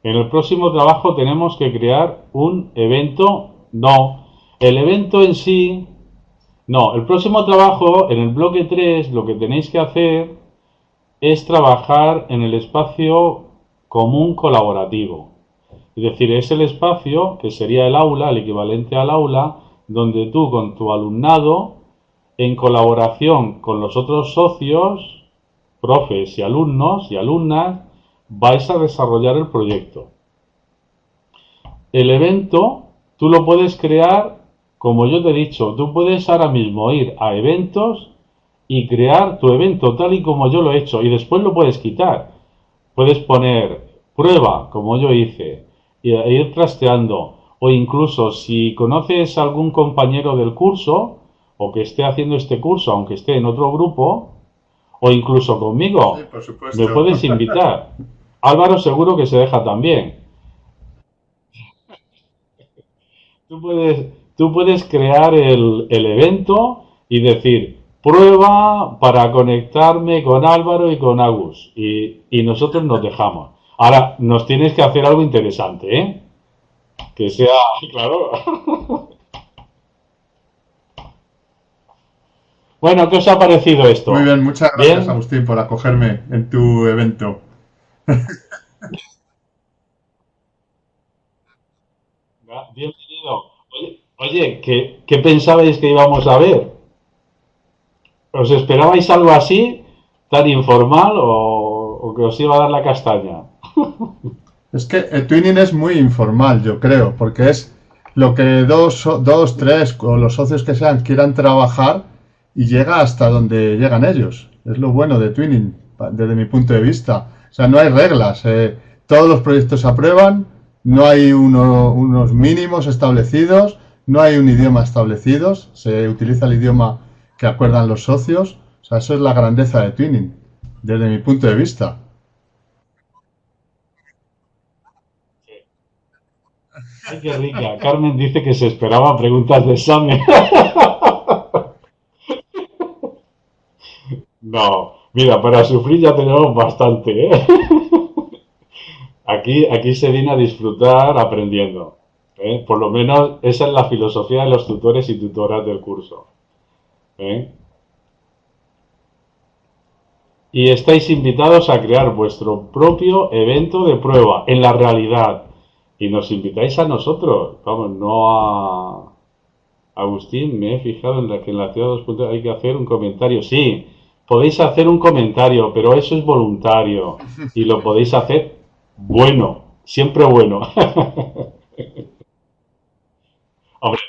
En el próximo trabajo tenemos que crear un evento. No, el evento en sí. No, el próximo trabajo, en el bloque 3, lo que tenéis que hacer es trabajar en el espacio común colaborativo. Es decir, es el espacio que sería el aula, el equivalente al aula, donde tú con tu alumnado, en colaboración con los otros socios, profes y alumnos y alumnas, vais a desarrollar el proyecto. El evento tú lo puedes crear, como yo te he dicho, tú puedes ahora mismo ir a eventos y crear tu evento tal y como yo lo he hecho y después lo puedes quitar. Puedes poner prueba, como yo hice, e ir trasteando. O incluso si conoces algún compañero del curso o que esté haciendo este curso, aunque esté en otro grupo, o incluso conmigo, me puedes invitar. (laughs) Álvaro seguro que se deja también. Tú puedes, tú puedes crear el, evento y decir, prueba para conectarme con Álvaro y con Agus. Y, y, nosotros nos dejamos. Ahora, nos tienes que hacer algo interesante, ¿eh? Que sea, (laughs) claro. bueno, ¿qué os ha parecido esto? Muy bien, muchas gracias, Agustín, por acogerme en tu evento. Bienvenido. Oye, ¿qué, pensabais que íbamos a ver? ¿Os esperabais algo así, tan informal, o, que os iba a dar la castaña? (laughs) Es que el twinning es muy informal, yo creo, porque es lo que dos, dos, tres o los socios que sean quieran trabajar y llega hasta donde llegan ellos. Es lo bueno de twinning, desde mi punto de vista. O sea, no hay reglas. Eh, todos los proyectos se aprueban, no hay unos mínimos establecidos, no hay un idioma establecido, se utiliza el idioma que acuerdan los socios. O sea, eso es la grandeza de Twinning, desde mi punto de vista. Ay, qué rica. Carmen dice que se esperaba preguntas de examen. (laughs) No, Mira, para sufrir ya tenemos bastante, ¿eh? Aquí, aquí se viene a disfrutar aprendiendo. ¿eh? Por lo menos esa es la filosofía de los tutores y tutoras del curso. ¿eh? Y estáis invitados a crear vuestro propio evento de prueba en la realidad. Y nos invitáis a nosotros, vamos, no a Agustín. Me he fijado en la que en la ciudad de dos hay que hacer un comentario. Sí, podéis hacer un comentario, pero eso es voluntario (laughs) y lo podéis hacer bueno, siempre bueno. (laughs) Hombre,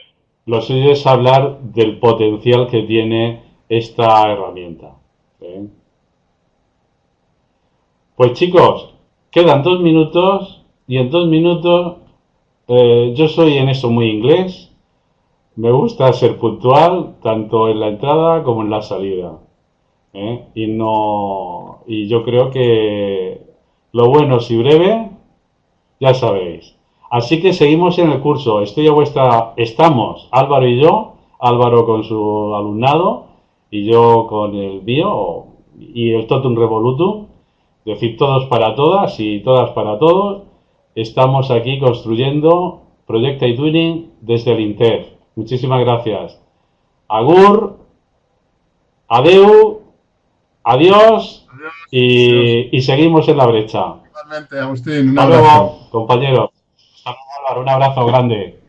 lo suyo es hablar del potencial que tiene esta herramienta. ¿eh? Pues chicos, quedan dos minutos y en dos minutos eh, yo soy en eso muy inglés. Me gusta ser puntual tanto en la entrada como en la salida. ¿Eh? Y no. Y yo creo que lo bueno si breve, ya sabéis. Así que seguimos en el curso. Estoy a vuestra. Estamos, Álvaro y yo, Álvaro con su alumnado y yo con el mío y el Totum Revolutum. Decir, todos para todas y todas para todos. Estamos aquí construyendo Proyecta y Tuning desde el INTEF. Muchísimas gracias. Agur, adeu Adiós, y, seguimos en la brecha. Igualmente, Agustín, un abrazo. Luego, compañeros. Un abrazo grande.